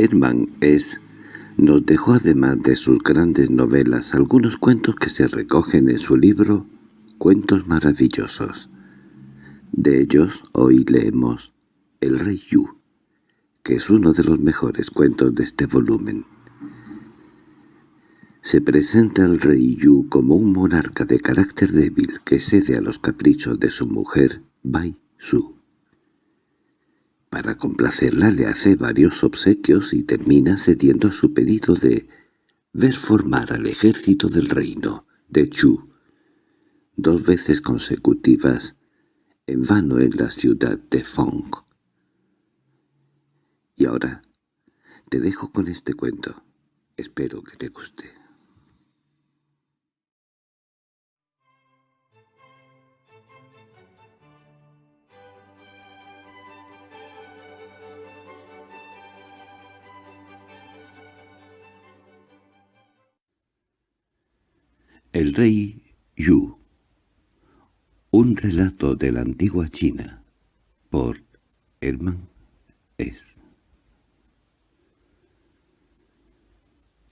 Herman es nos dejó además de sus grandes novelas algunos cuentos que se recogen en su libro Cuentos maravillosos. De ellos hoy leemos El rey Yu, que es uno de los mejores cuentos de este volumen. Se presenta al rey Yu como un monarca de carácter débil que cede a los caprichos de su mujer, Bai Su. Para complacerla le hace varios obsequios y termina cediendo a su pedido de ver formar al ejército del reino de Chu dos veces consecutivas en vano en la ciudad de Fong. Y ahora te dejo con este cuento. Espero que te guste. El rey Yu Un relato de la antigua China por Herman S.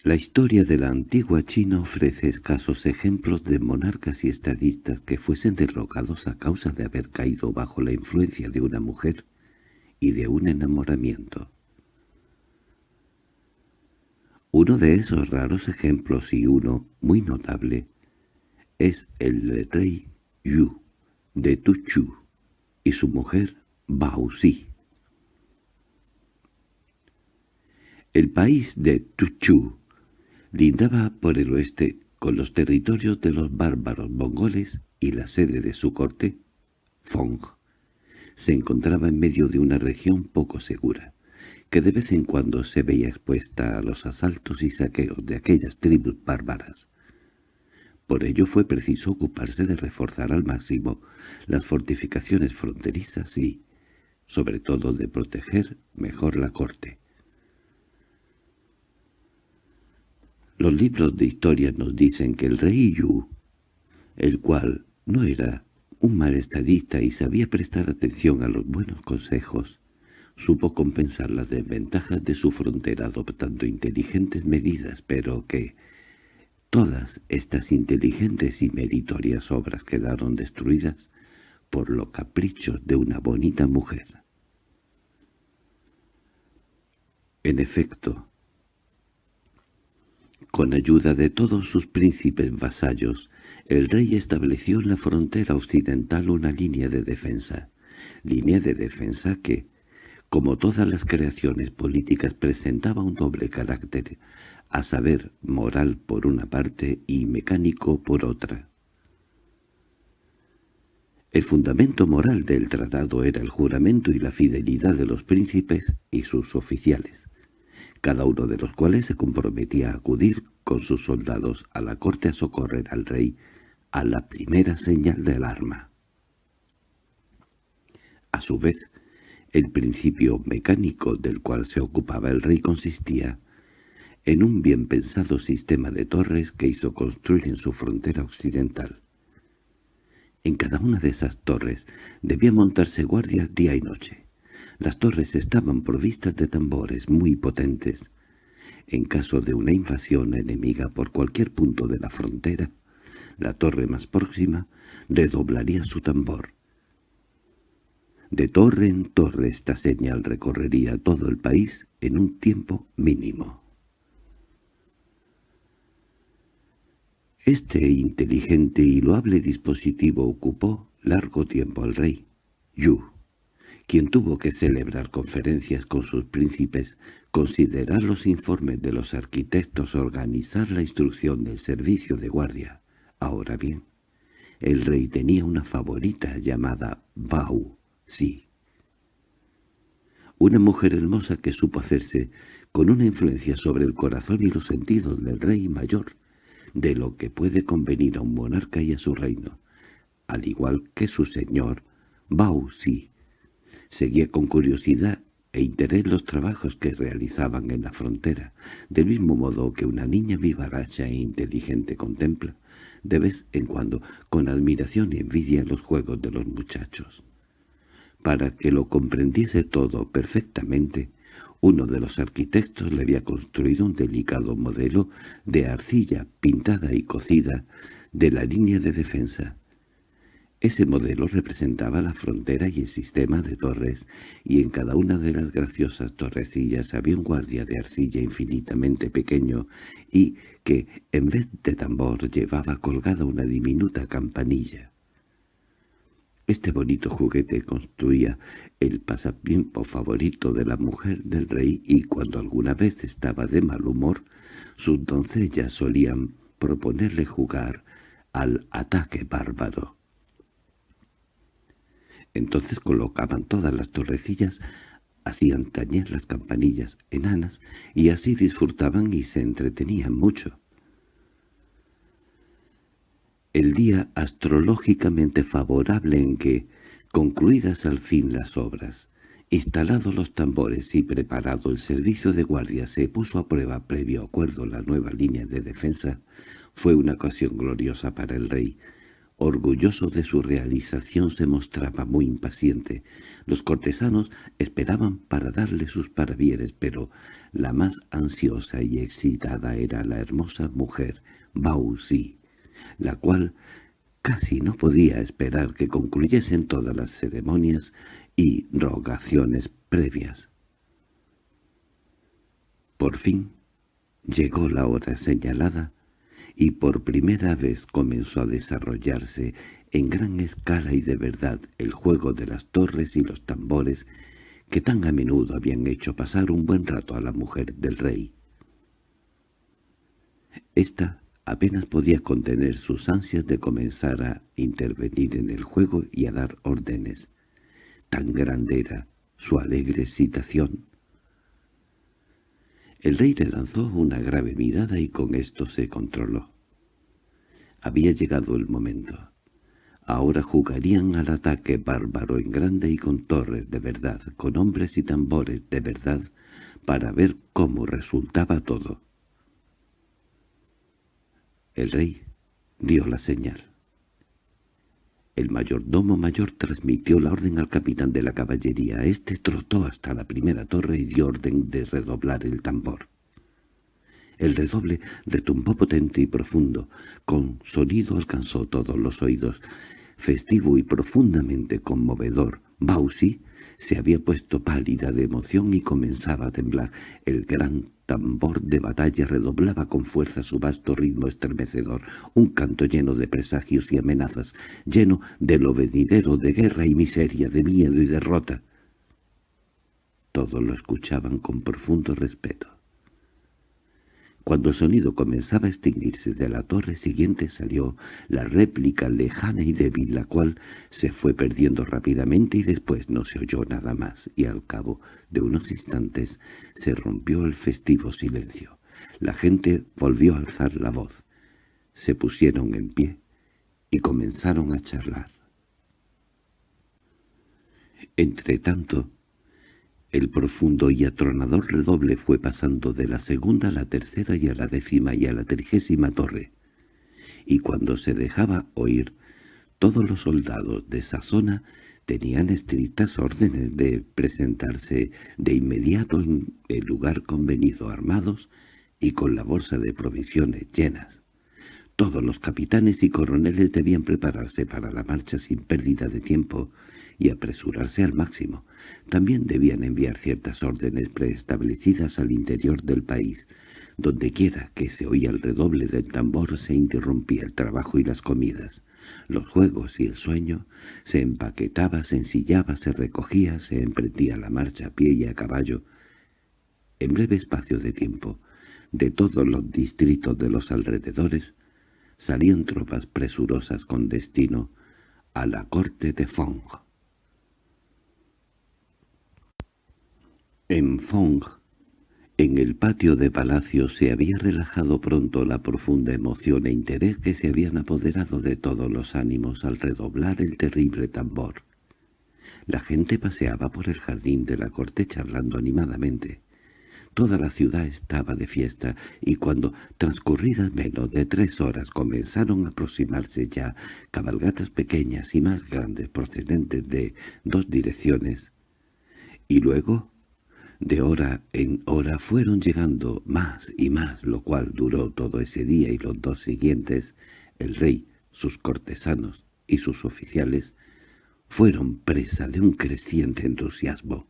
La historia de la antigua China ofrece escasos ejemplos de monarcas y estadistas que fuesen derrocados a causa de haber caído bajo la influencia de una mujer y de un enamoramiento. Uno de esos raros ejemplos y uno muy notable es el del rey Yu de Tuchu y su mujer Bao Si. El país de Tuchu lindaba por el oeste con los territorios de los bárbaros mongoles y la sede de su corte, Fong, se encontraba en medio de una región poco segura que de vez en cuando se veía expuesta a los asaltos y saqueos de aquellas tribus bárbaras. Por ello fue preciso ocuparse de reforzar al máximo las fortificaciones fronterizas y, sobre todo, de proteger mejor la corte. Los libros de historia nos dicen que el rey Yu, el cual no era un mal estadista y sabía prestar atención a los buenos consejos, supo compensar las desventajas de su frontera adoptando inteligentes medidas, pero que todas estas inteligentes y meritorias obras quedaron destruidas por los caprichos de una bonita mujer. En efecto, con ayuda de todos sus príncipes vasallos, el rey estableció en la frontera occidental una línea de defensa, línea de defensa que, como todas las creaciones políticas presentaba un doble carácter, a saber, moral por una parte y mecánico por otra. El fundamento moral del tratado era el juramento y la fidelidad de los príncipes y sus oficiales, cada uno de los cuales se comprometía a acudir con sus soldados a la corte a socorrer al rey a la primera señal del arma. A su vez, el principio mecánico del cual se ocupaba el rey consistía en un bien pensado sistema de torres que hizo construir en su frontera occidental. En cada una de esas torres debía montarse guardias día y noche. Las torres estaban provistas de tambores muy potentes. En caso de una invasión enemiga por cualquier punto de la frontera, la torre más próxima redoblaría su tambor, de torre en torre esta señal recorrería todo el país en un tiempo mínimo. Este inteligente y loable dispositivo ocupó largo tiempo al rey, Yu, quien tuvo que celebrar conferencias con sus príncipes, considerar los informes de los arquitectos, organizar la instrucción del servicio de guardia. Ahora bien, el rey tenía una favorita llamada Bau, Sí. Una mujer hermosa que supo hacerse con una influencia sobre el corazón y los sentidos del rey mayor, de lo que puede convenir a un monarca y a su reino, al igual que su señor, Bao Si. Seguía con curiosidad e interés los trabajos que realizaban en la frontera, del mismo modo que una niña vivaracha e inteligente contempla, de vez en cuando, con admiración y envidia los juegos de los muchachos. Para que lo comprendiese todo perfectamente, Uno de los arquitectos le había construido un delicado modelo de arcilla pintada y cocida de la línea de defensa. Ese modelo representaba la frontera y el sistema de torres, y en cada una de las graciosas torrecillas había un guardia de arcilla infinitamente pequeño y que, en vez de tambor, llevaba colgada una diminuta campanilla. Este bonito juguete construía el pasatiempo favorito de la mujer del rey y cuando alguna vez estaba de mal humor, sus doncellas solían proponerle jugar al ataque bárbaro. Entonces colocaban todas las torrecillas, hacían tañer las campanillas enanas, y así disfrutaban y se entretenían mucho. El día astrológicamente favorable en que, concluidas al fin las obras, instalados los tambores y preparado el servicio de guardia se puso a prueba previo acuerdo la nueva línea de defensa, fue una ocasión gloriosa para el rey, Orgulloso de su realización se mostraba muy impaciente. Los cortesanos esperaban para darle sus parabienes, pero la más ansiosa y excitada era la hermosa mujer, Bausi, la cual casi no podía esperar que concluyesen todas las ceremonias y rogaciones previas. Por fin llegó la hora señalada y por primera vez comenzó a desarrollarse en gran escala y de verdad el juego de las torres y los tambores que tan a menudo habían hecho pasar un buen rato a la mujer del rey. Esta apenas podía contener sus ansias de comenzar a intervenir en el juego y a dar órdenes. Tan grande era su alegre excitación. El rey le lanzó una grave mirada y con esto se controló. Había llegado el momento. Ahora jugarían al ataque bárbaro en grande y con torres de verdad, con hombres y tambores de verdad, para ver cómo resultaba todo. El rey dio la señal. El mayordomo mayor transmitió la orden al capitán de la caballería. Este trotó hasta la primera torre y dio orden de redoblar el tambor. El redoble retumbó potente y profundo, con sonido alcanzó todos los oídos. Festivo y profundamente conmovedor, Bausi se había puesto pálida de emoción y comenzaba a temblar. El gran tambor de batalla redoblaba con fuerza su vasto ritmo estremecedor, un canto lleno de presagios y amenazas, lleno de lo venidero de guerra y miseria, de miedo y derrota. Todos lo escuchaban con profundo respeto. Cuando el sonido comenzaba a extinguirse de la torre siguiente salió la réplica lejana y débil, la cual se fue perdiendo rápidamente y después no se oyó nada más, y al cabo de unos instantes se rompió el festivo silencio. La gente volvió a alzar la voz. Se pusieron en pie y comenzaron a charlar. Entretanto, el profundo y atronador redoble fue pasando de la segunda a la tercera y a la décima y a la trigésima torre, y cuando se dejaba oír, todos los soldados de esa zona tenían estrictas órdenes de presentarse de inmediato en el lugar convenido armados y con la bolsa de provisiones llenas. Todos los capitanes y coroneles debían prepararse para la marcha sin pérdida de tiempo, y apresurarse al máximo. También debían enviar ciertas órdenes preestablecidas al interior del país. Dondequiera que se oía el redoble del tambor se interrumpía el trabajo y las comidas. Los juegos y el sueño se empaquetaba, se ensillaba, se recogía, se emprendía la marcha a pie y a caballo. En breve espacio de tiempo, de todos los distritos de los alrededores, salían tropas presurosas con destino a la corte de Fong. En Fong, en el patio de palacio, se había relajado pronto la profunda emoción e interés que se habían apoderado de todos los ánimos al redoblar el terrible tambor. La gente paseaba por el jardín de la corte charlando animadamente. Toda la ciudad estaba de fiesta, y cuando, transcurridas menos de tres horas, comenzaron a aproximarse ya cabalgatas pequeñas y más grandes procedentes de dos direcciones, y luego De hora en hora fueron llegando más y más, lo cual duró todo ese día y los dos siguientes. El rey, sus cortesanos y sus oficiales fueron presa de un creciente entusiasmo.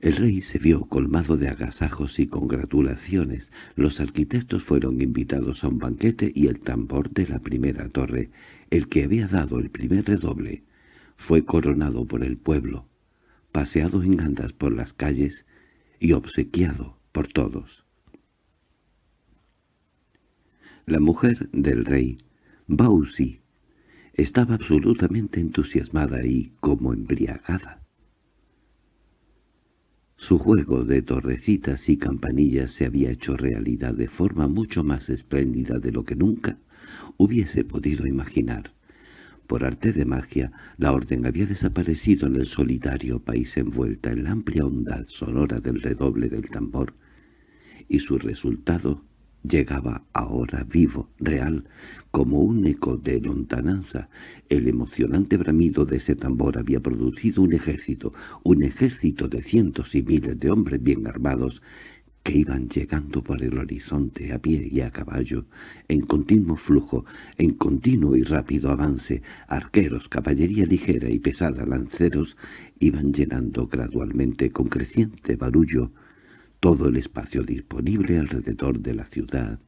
El rey se vio colmado de agasajos y congratulaciones. Los arquitectos fueron invitados a un banquete y el tambor de la primera torre, el que había dado el primer redoble, fue coronado por el pueblo, paseado en andas por las calles y obsequiado por todos. La mujer del rey, Bausi, estaba absolutamente entusiasmada y como embriagada. Su juego de torrecitas y campanillas se había hecho realidad de forma mucho más espléndida de lo que nunca hubiese podido imaginar. Por arte de magia, la orden había desaparecido en el solitario país envuelta en la amplia onda sonora del redoble del tambor, y su resultado llegaba ahora vivo, real, como un eco de lontananza. El emocionante bramido de ese tambor había producido un ejército, un ejército de cientos y miles de hombres bien armados, que iban llegando por el horizonte a pie y a caballo, en continuo flujo, en continuo y rápido avance, arqueros, caballería ligera y pesada, lanceros, iban llenando gradualmente con creciente barullo todo el espacio disponible alrededor de la ciudad,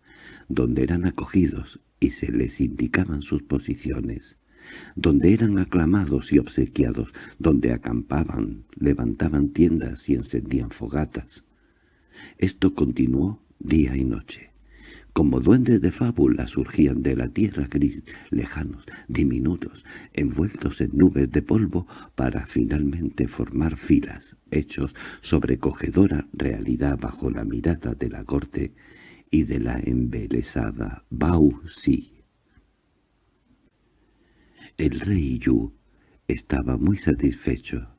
donde eran acogidos y se les indicaban sus posiciones, donde eran aclamados y obsequiados, donde acampaban, levantaban tiendas y encendían fogatas. Esto continuó día y noche. Como duendes de fábula surgían de la tierra gris, lejanos, diminutos, envueltos en nubes de polvo para finalmente formar filas, hechos sobrecogedora realidad bajo la mirada de la corte y de la embelesada Bau Si. El rey Yu estaba muy satisfecho,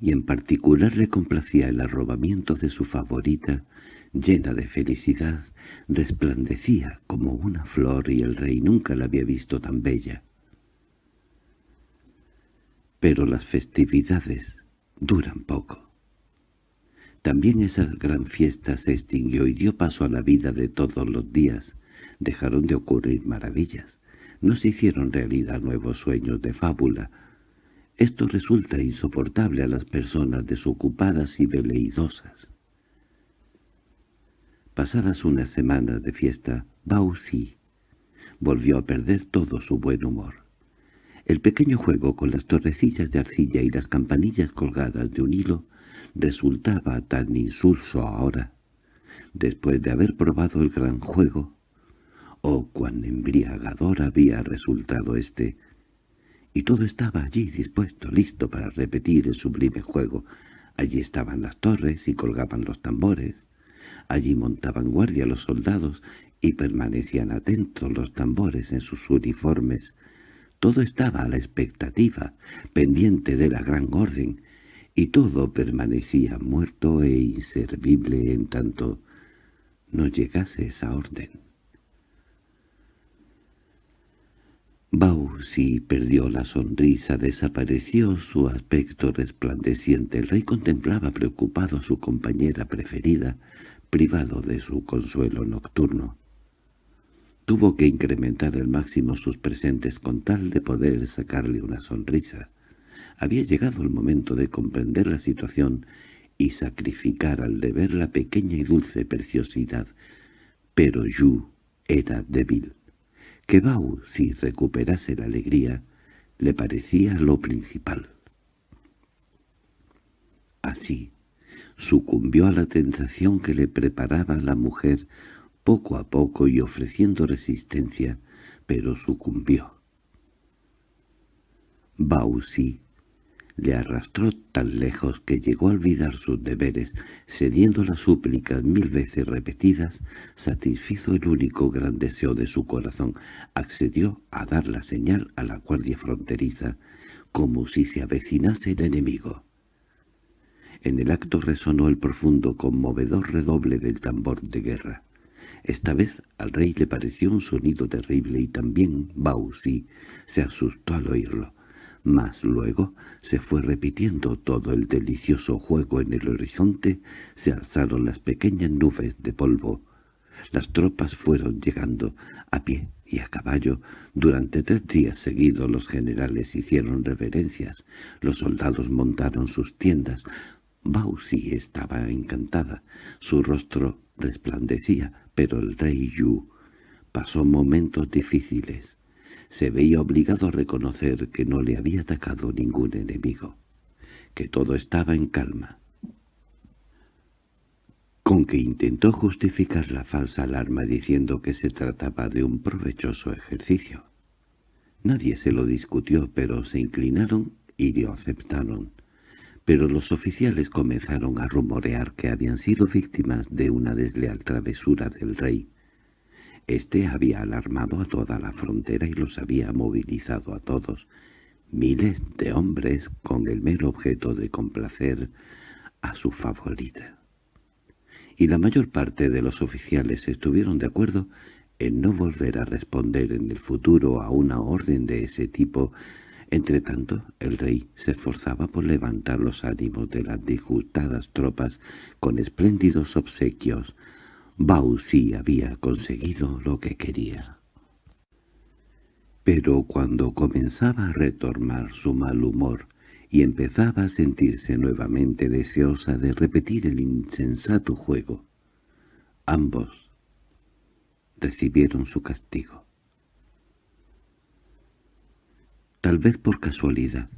y en particular le complacía el arrobamiento de su favorita, llena de felicidad, resplandecía como una flor y el rey nunca la había visto tan bella. Pero las festividades duran poco. También esa gran fiesta se extinguió y dio paso a la vida de todos los días. Dejaron de ocurrir maravillas. No se hicieron realidad nuevos sueños de fábula. Esto resulta insoportable a las personas desocupadas y veleidosas. Pasadas unas semanas de fiesta, Bausi volvió a perder todo su buen humor. El pequeño juego con las torrecillas de arcilla y las campanillas colgadas de un hilo resultaba tan insulso ahora, después de haber probado el gran juego, oh cuán embriagador había resultado éste, y todo estaba allí dispuesto, listo para repetir el sublime juego. Allí estaban las torres y colgaban los tambores, Allí montaban guardia los soldados y permanecían atentos los tambores en sus uniformes. Todo estaba a la expectativa, pendiente de la gran orden, y todo permanecía muerto e inservible en tanto no llegase esa orden. Bausi perdió la sonrisa, desapareció su aspecto resplandeciente. El rey contemplaba preocupado a su compañera preferida, privado de su consuelo nocturno. Tuvo que incrementar al máximo sus presentes con tal de poder sacarle una sonrisa. Había llegado el momento de comprender la situación y sacrificar al deber la pequeña y dulce preciosidad, pero Yu era débil. Que Bao, si recuperase la alegría, le parecía lo principal. Así, sucumbió a la tentación que le preparaba la mujer poco a poco y ofreciendo resistencia, pero sucumbió. Bausi le arrastró tan lejos que llegó a olvidar sus deberes, cediendo las súplicas mil veces repetidas, satisfizo el único gran deseo de su corazón, accedió a dar la señal a la guardia fronteriza, como si se avecinase el enemigo. En el acto resonó el profundo, conmovedor redoble del tambor de guerra. Esta vez al rey le pareció un sonido terrible y también Bausi se asustó al oírlo. Mas luego se fue repitiendo todo el delicioso juego en el horizonte, se alzaron las pequeñas nubes de polvo. Las tropas fueron llegando, a pie y a caballo. Durante tres días seguidos los generales hicieron reverencias, los soldados montaron sus tiendas. Bausi estaba encantada, su rostro resplandecía, pero el rey Yu pasó momentos difíciles se veía obligado a reconocer que no le había atacado ningún enemigo, que todo estaba en calma. Con que intentó justificar la falsa alarma diciendo que se trataba de un provechoso ejercicio. Nadie se lo discutió, pero se inclinaron y lo aceptaron. Pero los oficiales comenzaron a rumorear que habían sido víctimas de una desleal travesura del rey, este había alarmado a toda la frontera y los había movilizado a todos, miles de hombres con el mero objeto de complacer a su favorita. Y la mayor parte de los oficiales estuvieron de acuerdo en no volver a responder en el futuro a una orden de ese tipo. Entretanto, el rey se esforzaba por levantar los ánimos de las disgustadas tropas con espléndidos obsequios, Bau sí había conseguido lo que quería. Pero cuando comenzaba a retomar su mal humor y empezaba a sentirse nuevamente deseosa de repetir el insensato juego, ambos recibieron su castigo. Tal vez por casualidad,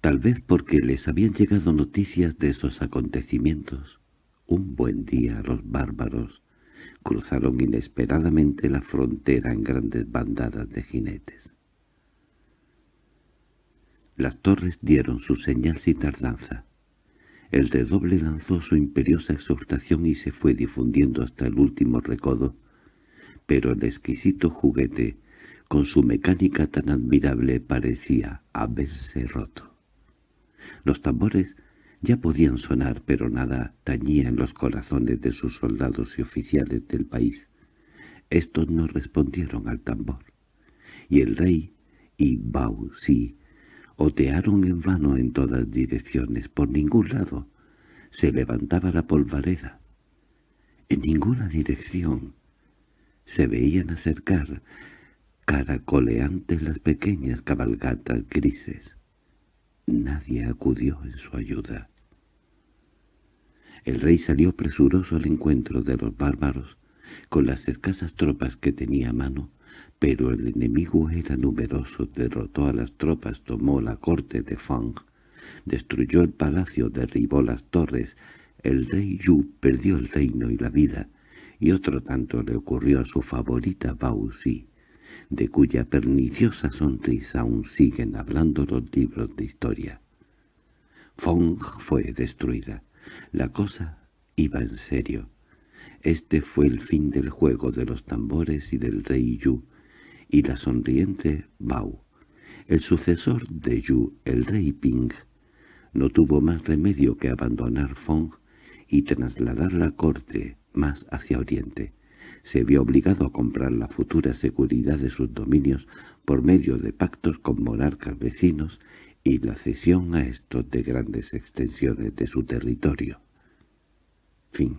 tal vez porque les habían llegado noticias de esos acontecimientos, un buen día los bárbaros cruzaron inesperadamente la frontera en grandes bandadas de jinetes. Las torres dieron su señal sin tardanza. El redoble lanzó su imperiosa exhortación y se fue difundiendo hasta el último recodo, pero el exquisito juguete, con su mecánica tan admirable, parecía haberse roto. Los tambores ya podían sonar, pero nada tañía en los corazones de sus soldados y oficiales del país. Estos no respondieron al tambor. Y el rey y Bao Si otearon en vano en todas direcciones, por ningún lado. Se levantaba la polvareda. En ninguna dirección. Se veían acercar, caracoleantes las pequeñas cabalgatas grises. Nadie acudió en su ayuda. El rey salió presuroso al encuentro de los bárbaros, con las escasas tropas que tenía a mano, pero el enemigo era numeroso, derrotó a las tropas, tomó la corte de Fang, destruyó el palacio, derribó las torres, el rey Yu perdió el reino y la vida, y otro tanto le ocurrió a su favorita Bao Si, de cuya perniciosa sonrisa aún siguen hablando los libros de historia. Fong fue destruida. La cosa iba en serio. Este fue el fin del juego de los tambores y del rey Yu, y la sonriente Bao. El sucesor de Yu, el rey Ping, no tuvo más remedio que abandonar Fong y trasladar la corte más hacia oriente. Se vio obligado a comprar la futura seguridad de sus dominios por medio de pactos con monarcas vecinos y la cesión a estos de grandes extensiones de su territorio. Fin